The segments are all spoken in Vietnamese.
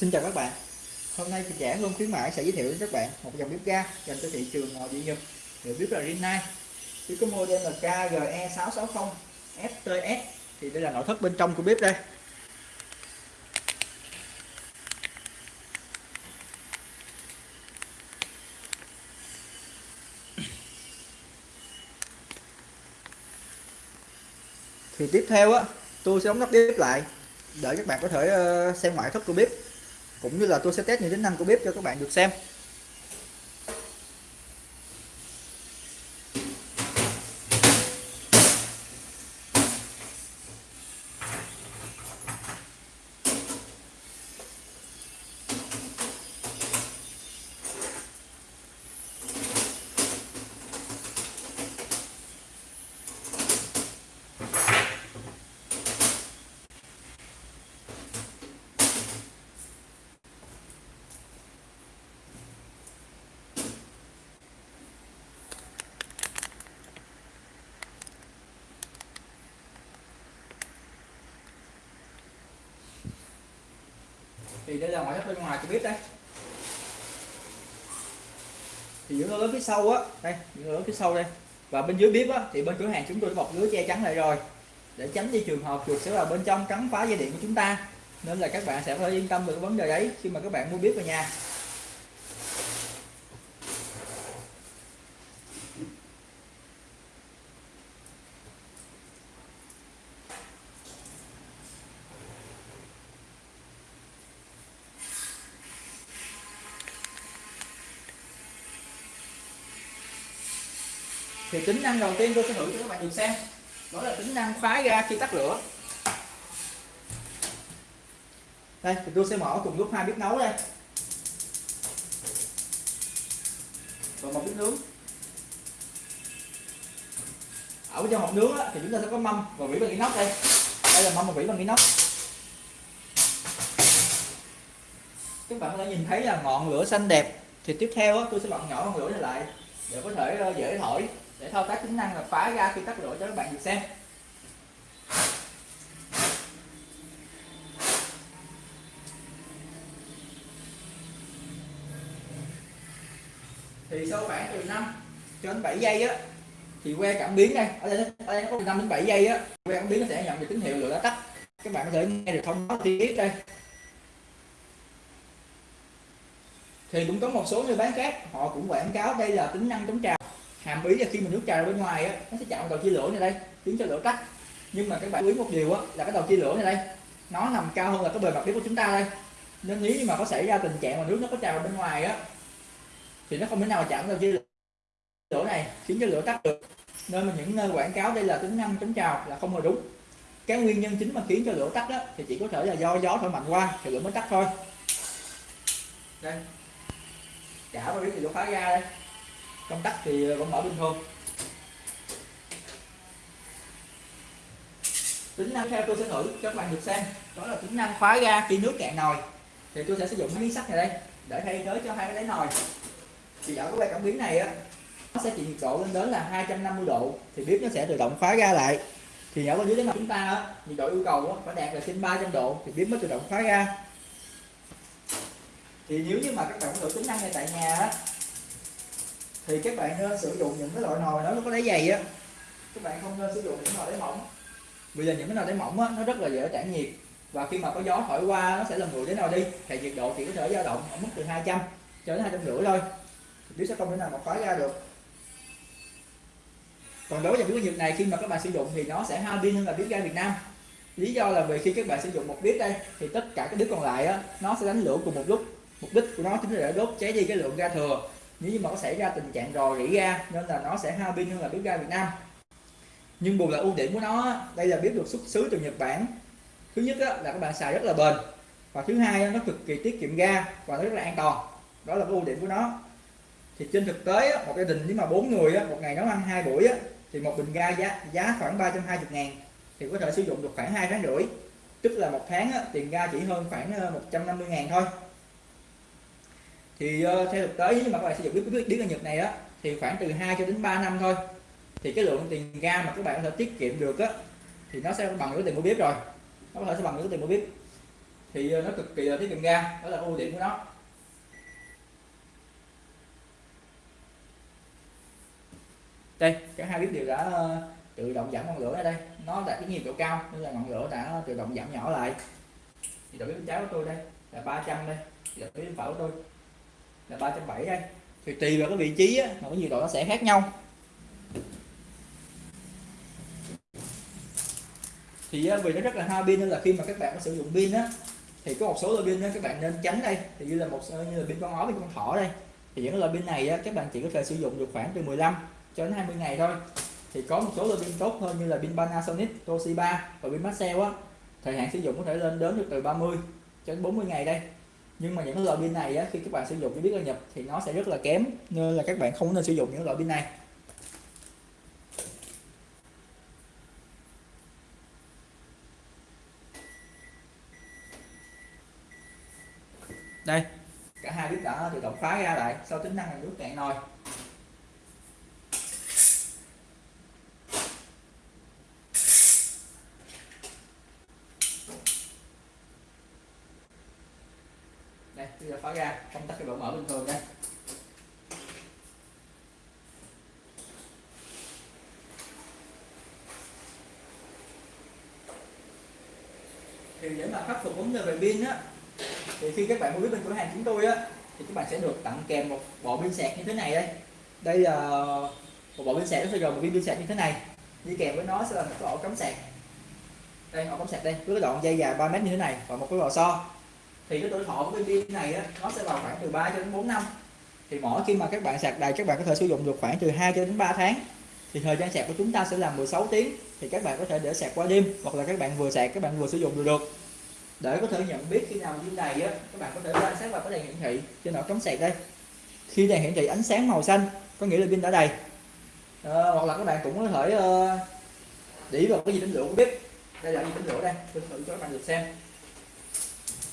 Xin chào các bạn. Hôm nay chị trẻ luôn khuyến mãi sẽ giới thiệu đến các bạn một dòng bếp ga dành cho thị trường nội địa Nhật. Được bếp là Rinnai. Bếp có model là KGE660 FTS thì đây là nội thất bên trong của bếp đây. Thì tiếp theo á, tôi sẽ đóng nắp bếp lại. Để các bạn có thể ờ, xem ngoại thất của bếp cũng như là tôi sẽ test những tính năng của bếp cho các bạn được xem. Thì đây là ngoại thất bên ngoài cho bếp đây. Thì những lỗ lớn phía sau á, đây, những lớn phía sau đây. Và bên dưới bếp á, thì bên cửa hàng chúng tôi đã bọc lưới che chắn lại rồi. Để tránh đi trường hợp chuột sẽ vào bên trong cắn phá dây điện của chúng ta. Nên là các bạn sẽ phải yên tâm về cái vấn đề đấy khi mà các bạn mua bếp về nhà. Thì tính năng đầu tiên tôi sẽ thử cho các bạn cùng xem. Đó là tính năng khóa ga khi tắt lửa. Đây thì tôi sẽ mở cùng lúc hai bếp nấu đây. Và một bếp nướng. Ở trong hộp nướng á, thì chúng ta sẽ có mâm và vỉ bằng inox đây. Đây là mâm và vỉ bằng inox. Các bạn có thể nhìn thấy là ngọn lửa xanh đẹp. Thì tiếp theo á, tôi sẽ bật nhỏ ngọn lửa này lại để có thể ờ, dễ thổi để thao tác tính năng là phá ra khi tắt lửa cho các bạn được xem. Thì sau khoảng từ 5 cho đến 7 giây á, thì que cảm biến đây, ở đây ở đây nó có 5 đến 7 giây á, que cảm biến nó sẽ nhận được tín hiệu lửa đã tắt. Các bạn có thể nghe được thông báo tiết đây. Thì cũng có một số nơi bán khác họ cũng quảng cáo đây là tính năng chống trào hàm ý là khi mình nước trào bên ngoài á, nó sẽ chạm đầu chia lửa này đây, khiến cho lửa tắt. Nhưng mà các bạn lưu ý một điều á, là cái đầu chia lửa này đây, nó nằm cao hơn là cái bề mặt bếp của chúng ta đây. Nên nếu như mà có xảy ra tình trạng mà nước nó có trào bên ngoài á, thì nó không thể nào chạm đầu chia lửa này, khiến cho lửa tắt được. Nên mà những nơi quảng cáo đây là tính năng chống trào là không hề đúng. Cái nguyên nhân chính mà khiến cho lửa tắt đó thì chỉ có thể là do gió thổi mạnh qua thì lửa mới tắt thôi. Đây. Cả vào biết thì lửa phá ra đây trong đất thì vẫn mở bình thường. Tính năng theo tôi sẽ thử cho các bạn được xem. Đó là tính năng khóa ga khi nước cạn nồi. Thì tôi sẽ sử dụng miếng sắt này đây để thay thế cho hai cái đáy nồi. Thì ở cái cảm biến này á nó sẽ chịu nhiệt độ lên đến là 250 độ thì bếp nó sẽ tự động khóa ga lại. Thì ở bên dưới đáy nồi chúng ta á, nhiệt độ yêu cầu á, phải đạt là trên 300 độ thì bếp mới tự động khóa ga. Thì nếu như mà các bạn thử tính năng này tại nhà á thì các bạn nên sử dụng những cái loại nồi nó có đáy dày á. Các bạn không nên sử dụng những nồi đáy mỏng. Bây giờ những cái nồi đáy mỏng á, nó rất là dễ tản nhiệt. Và khi mà có gió thổi qua, nó sẽ làm nguội đến nồi đi. Thì nhiệt độ chỉ có thể dao động ở mức từ 200 cho đến hai trăm rưỡi thôi. Bếp sẽ không thể nào mà khói ra được. Còn đối với cái nhiệt này, khi mà các bạn sử dụng thì nó sẽ hao pin hơn là bếp ga Việt Nam. Lý do là vì khi các bạn sử dụng một bếp đây, thì tất cả các bếp còn lại á, nó sẽ đánh lửa cùng một lúc. Mục đích của nó chính là để đốt cháy đi cái lượng ga thừa nếu như mà có xảy ra tình trạng rò rỉ ga nên là nó sẽ hao pin hơn là bếp ga Việt Nam. Nhưng bù lại ưu điểm của nó đây là bếp được xuất xứ từ Nhật Bản. Thứ nhất là các bạn xài rất là bền. Và thứ hai nó cực kỳ tiết kiệm ga và nó rất là an toàn. Đó là cái ưu điểm của nó. Thì trên thực tế một gia đình nếu mà bốn người một ngày nấu ăn hai buổi thì một bình ga giá giá khoảng 320 ngàn, thì có thể sử dụng được khoảng hai tháng rưỡi. Tức là một tháng tiền ga chỉ hơn khoảng ờ, 150 ngàn thôi thì uh, theo thực tế nếu mà các bạn sử dụng biết biết biết nhật này á thì khoảng từ 2 cho đến 3 năm thôi. Thì cái lượng tiền ga mà các bạn có thể tiết kiệm được á thì nó sẽ bằng với tiền mua bếp rồi. Nó có thể sẽ bằng với tiền mua bếp. Thì uh, nó cực kỳ là tiết kiệm ga đó là ưu điểm của nó. Đây cả hai bếp đều đã uh, tự động giảm ngọn lửa ở đây. Nó đạt cái nhiệt độ cao nên là ngọn lửa đã tự động giảm nhỏ lại. Thì đầu bếp cháo của tôi đây là 300 đây. Thì đầu bếp phở của tôi là 370 đây. Thì tùy vào cái vị trí á, mà cái nhiệt độ nó sẽ khác nhau. Thì vì nó rất là hao pin nên là khi mà các bạn có sử dụng pin á thì có một số loại pin á các bạn nên tránh đây. Thì như là một như là pin con ó pin con thỏ đây. Thì những loại pin này á, các bạn chỉ có thể sử dụng được khoảng từ 15 cho đến 20 ngày thôi. Thì có một số loại pin tốt hơn như là pin Panasonic, Toshiba và pin Maxell á. Thời hạn sử dụng có thể lên đến được từ 30 cho đến 40 ngày đây nhưng mà những loại pin này á, khi các bạn sử dụng cái biết là nhập thì nó sẽ rất là kém nên là các bạn không nên sử dụng những loại pin này. Đây. Cả hai bếp đã tự động khóa ra lại sau tính năng là nước cạn nồi. Khóa ra, công tắc cái độ mở bình thường đây thì để mà khắc phục vấn đề về pin á, thì khi các bạn mua bên cửa hàng chúng tôi á, thì các bạn sẽ được tặng kèm một bộ pin sạc như thế này đây. Đây là một bộ pin sạc nó sẽ gồm một viên pin sạc như thế này. Đi kèm với nó sẽ là một cái ổ cắm sạc. Đây, ổ cắm sạc đây, với cái đoạn dây dài 3 mét như thế này và một cái lò xo thì cái tuổi thọ của cái pin này á, nó sẽ vào khoảng từ 3 cho đến 4 năm. Thì mỗi khi mà các bạn sạc đầy các bạn có thể sử dụng được khoảng từ 2 cho đến 3 tháng. Thì thời gian sạc của chúng ta sẽ là 16 tiếng. Thì các bạn có thể để sạc qua đêm hoặc là các bạn vừa sạc các bạn vừa sử dụng được được. Để có thể nhận biết khi nào pin đầy á các bạn có thể quan sát vào cái đèn hiển thị trên ổ cắm sạc đây. Khi đèn hiển thị ánh sáng màu xanh có nghĩa là pin đã đầy. À, hoặc là các bạn cũng có thể uh, để vào cái gì tính lửa cũng biết. Đây là gì tính lửa đây tôi thử cho các bạn được xem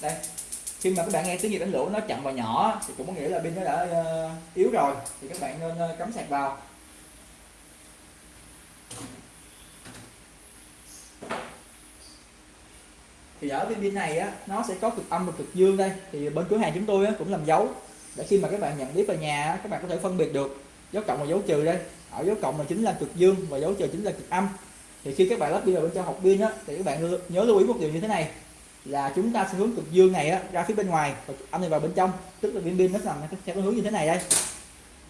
đây. Khi mà các bạn nghe tiếng gì đánh lửa nó chậm và nhỏ thì cũng có nghĩa là pin nó đã uh, yếu rồi thì các bạn nên uh, cắm sạc vào. Thì ở viên pin này á nó sẽ có cực âm và cực dương đây. Thì bên cửa hàng chúng tôi á, cũng làm dấu để khi mà các bạn nhận biết vào nhà á, các bạn có thể phân biệt được dấu cộng và dấu trừ đây. Ở dấu cộng là chính là cực dương và dấu trừ chính là cực âm. Thì khi các bạn lắp pin vào bên trong học pin á thì các bạn nhớ lưu ý một điều như thế này là chúng ta sẽ hướng cực dương này á, ra phía bên ngoài và âm này vào bên trong. Tức là viên pin nó nằm theo cái hướng như thế này đây.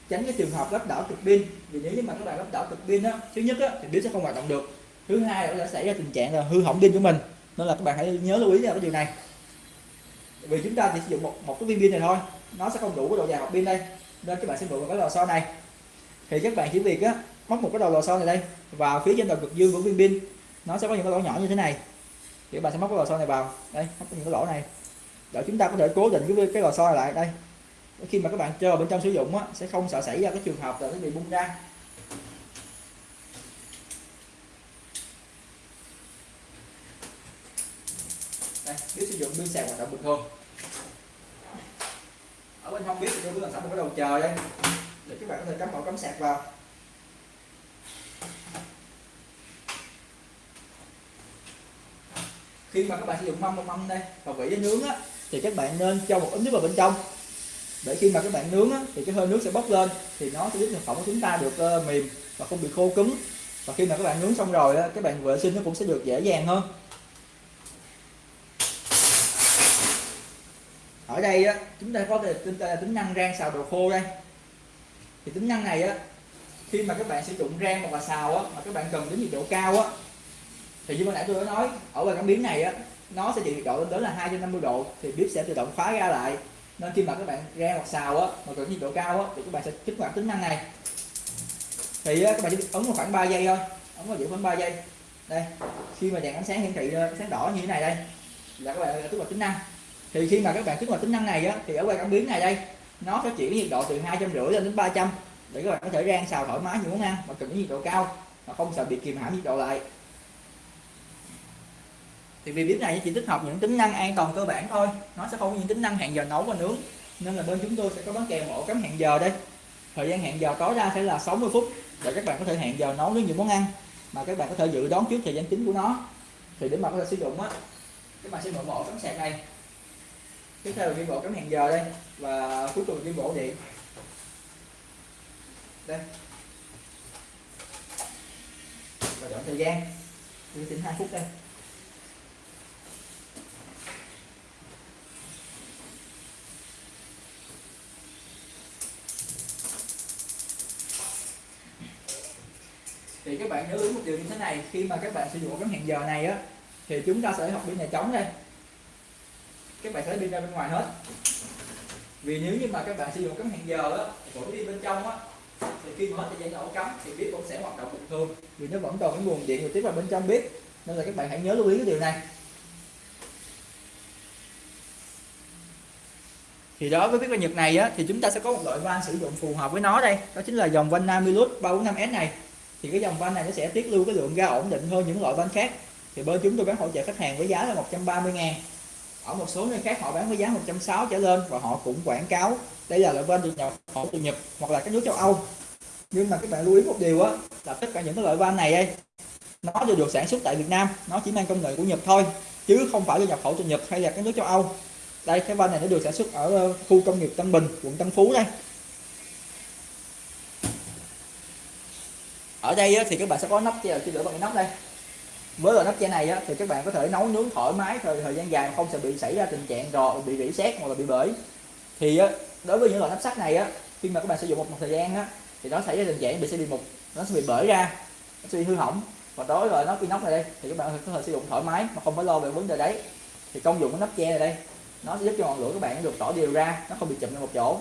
Tránh cái trường hợp lắp đảo cực pin vì nếu như mà các bạn lắp đảo cực pin á thứ nhất á, thì pin sẽ không hoạt động được. Thứ hai là sẽ xảy ra tình trạng là hư hỏng pin của mình. Nên là các bạn hãy nhớ lưu ý vào cái điều này. Vì chúng ta chỉ sử dụng một một cái viên pin này thôi nó sẽ không đủ cái độ dài học pin đây. Nên các bạn sẽ mượn vào cái lò xo này. Thì các bạn chỉ việc á móc một cái đầu lò xo này đây vào phía trên đầu cực dương của viên pin. Nó sẽ có những cái lỗ nhỏ như thế này thì bạn sẽ móc cái lò xo này vào. Đây móc những cái lỗ này. Để chúng ta có thể cố định cái cái lò xo này lại. Đây. Khi mà các bạn chơi bên trong sử dụng á, sẽ không sợ xảy ra cái trường hợp là nó bị bung ra. Đây nếu sử dụng pin sạc hoạt động bình thường. Ở bên không biết thì tôi cứ làm sẵn một cái đầu chờ đây. Để các bạn có thể cắm ổ cắm sạc vào. Khi mà các bạn sử dụng mâm mâm đây và vị nướng á thì các bạn nên cho một ít nước vào bên trong. Để khi mà các bạn nướng á, thì cái hơi nước sẽ bốc lên thì nó sẽ giúp thực phẩm của chúng ta được uh, mềm và không bị khô cứng. Và khi mà các bạn nướng xong rồi á, các bạn vệ sinh nó cũng sẽ được dễ dàng hơn. Ở đây á, chúng ta có thể tính, tính năng rang xào đồ khô đây. Thì tính năng này á khi mà các bạn sử dụng rang hoặc là xào á mà các bạn cần đến nhiệt độ cao á thì như ban nãy tôi đã nói ở ngoài cảm biến này á nó sẽ chịu nhiệt độ lên tới là 250 độ thì bếp sẽ tự động khóa ra lại. Nên khi mà các bạn rang hoặc xào á mà cần nhiệt độ cao á thì các bạn sẽ kích hoạt tính năng này. Thì á, các bạn chỉ ấn vào khoảng 3 giây thôi ấn vào giữ khoảng 3 giây. Đây khi mà đèn ánh sáng hiển thị ánh sáng đỏ như thế này đây là các bạn kích hoạt tính năng. Thì khi mà các bạn kích hoạt tính năng này á thì ở quay cảm biến này đây nó sẽ chuyển nhiệt độ từ hai trăm rưỡi lên đến 300 để các bạn có thể rang xào thoải mái những món ăn mà cần nhiệt độ cao mà không sợ bị kìm hãm nhiệt độ lại thì vì bếp này chỉ tích hợp những tính năng an toàn cơ bản thôi. Nó sẽ không có những tính năng hẹn giờ nấu và nướng. Nên là bên chúng tôi sẽ có bán kèm ổ cắm hẹn giờ đây. Thời gian hẹn giờ tối đa sẽ là 60 phút để các bạn có thể hẹn giờ nấu với những món ăn mà các bạn có thể dự đoán trước thời gian chính của nó. Thì để mà có thể sử dụng á, các bạn sẽ mở bộ cắm sạc này. Tiếp theo là viên bộ cắm hẹn giờ đây và cuối cùng viên bộ điện. Đây. Và chọn thời gian. Tôi tính 2 phút đây. Thì các bạn nhớ ý một điều như thế này khi mà các bạn sử dụng cái hẹn giờ này á thì chúng ta sẽ học pin nhà trống đây. Các bạn sẽ đi pin ra bên ngoài hết. Vì nếu như mà các bạn sử dụng cắm hẹn giờ á của đi bên trong á thì khi mở thời gian ổ cắm thì bếp cũng sẽ hoạt động bình thường. Vì nó vẫn còn cái nguồn điện trực tiếp vào bên trong bếp nên là các bạn hãy nhớ lưu ý cái điều này. Thì đó với cái ga Nhật này á, thì chúng ta sẽ có một loại van sử dụng phù hợp với nó đây. Đó chính là dòng van Namilus 345S này thì cái dòng van này nó sẽ tiết lưu cái lượng ga ổn định hơn những loại van khác. Thì bên chúng tôi bán hỗ trợ khách hàng với giá là 130 ngàn. Ở một số nơi khác họ bán với giá 160 trở lên và họ cũng quảng cáo đây là loại van được nhập khẩu từ Nhật hoặc là các nước châu Âu. Nhưng mà các bạn lưu ý một điều á là tất cả những cái loại van này ấy, nó đều được sản xuất tại Việt Nam nó chỉ mang công nghệ của Nhật thôi chứ không phải là nhập khẩu từ Nhật hay là các nước châu Âu. Đây cái van này nó được sản xuất ở ờ, khu công nghiệp Tân Bình quận Tân Phú đây. Ở đây thì các bạn sẽ có nắp che chỉ lửa bằng cái nắp đây. Với loại nắp che này thì các bạn có thể nấu nướng thoải mái thời thời gian dài không sẽ bị xảy ra tình trạng rò bị rỉ sét hoặc là bị bể. Thì đối với những loại nắp sắt này khi mà các bạn sử dụng một, một thời gian thì nó xảy ra tình trạng bị sẽ bị mục nó sẽ bị bể ra nó sẽ bị hư hỏng. Và đối với nắp nắp này đây thì các bạn có thể sử dụng thoải mái mà không phải lo về vấn đề đấy. Thì công dụng của nắp che này đây nó sẽ giúp cho ngọn lửa các bạn được tỏ đều ra nó không bị chụm lên một chỗ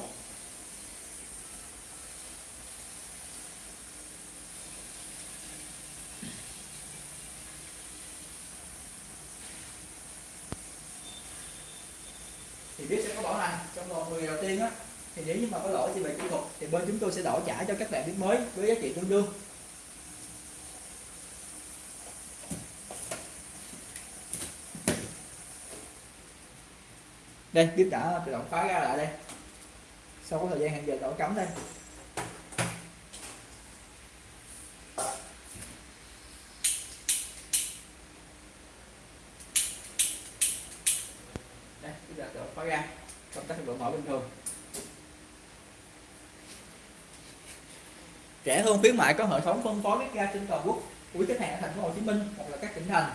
thì biết sẽ có bảo hành trong vòng 10 đầu tiên á thì nếu như mà có lỗi gì về kỹ thuật, thì bên chúng tôi sẽ đổi trả cho các bạn biết mới với giá trị tương đương. Đây, bếp đã tự động khóa ra lại đây. Sau có thời gian hẹn giờ đổi cắm đây đây bếp đã tự động khóa ra công tắc độ mở bình thường rẻ hơn khuyến mại có hệ thống phân phối bếp ga trên toàn quốc của khách hàng ở thành phố Hồ Chí Minh hoặc là các tỉnh thành.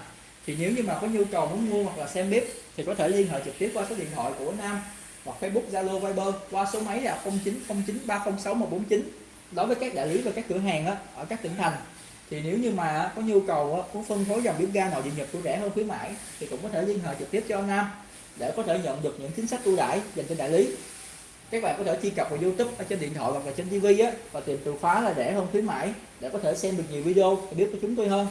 Thì nếu như mà có nhu cầu muốn mua hoặc là xem bếp thì có thể liên hệ trực tiếp qua số điện thoại của Nam hoặc Facebook, Zalo, Viber qua số máy là 0909306149 đối với các đại lý và các cửa hàng ở các tỉnh thành, thì nếu như mà có nhu cầu muốn phân phối dòng bếp ga nội địa Nhật của rẻ hơn khuyến mãi thì cũng có thể liên hệ trực tiếp cho Nam để có thể nhận được những chính sách ưu đãi dành cho đại lý các bạn có thể truy cập vào YouTube ở trên điện thoại hoặc là trên TV á và tìm từ khóa là rẻ hơn khuyến mãi để có thể xem được nhiều video và biết của chúng tôi hơn.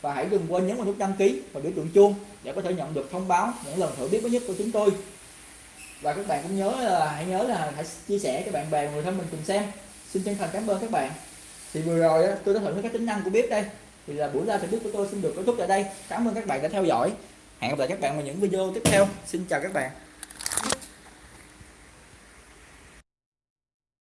Và hãy đừng quên nhấn vào nút đăng ký và biểu tượng chuông để có thể nhận được thông báo những lần thử biết mới nhất của chúng tôi. Và các bạn cũng nhớ là hãy nhớ là hãy chia sẻ cho bạn bè người thân mình cùng xem. Xin chân thành cảm ơn các bạn. Thì vừa rồi á, tôi đã thử các tính năng của bếp đây. Thì là buổi ra thử bếp của tôi xin được kết thúc tại đây. Cảm ơn các bạn đã theo dõi. Hẹn gặp lại các bạn vào những video tiếp theo. Xin chào các bạn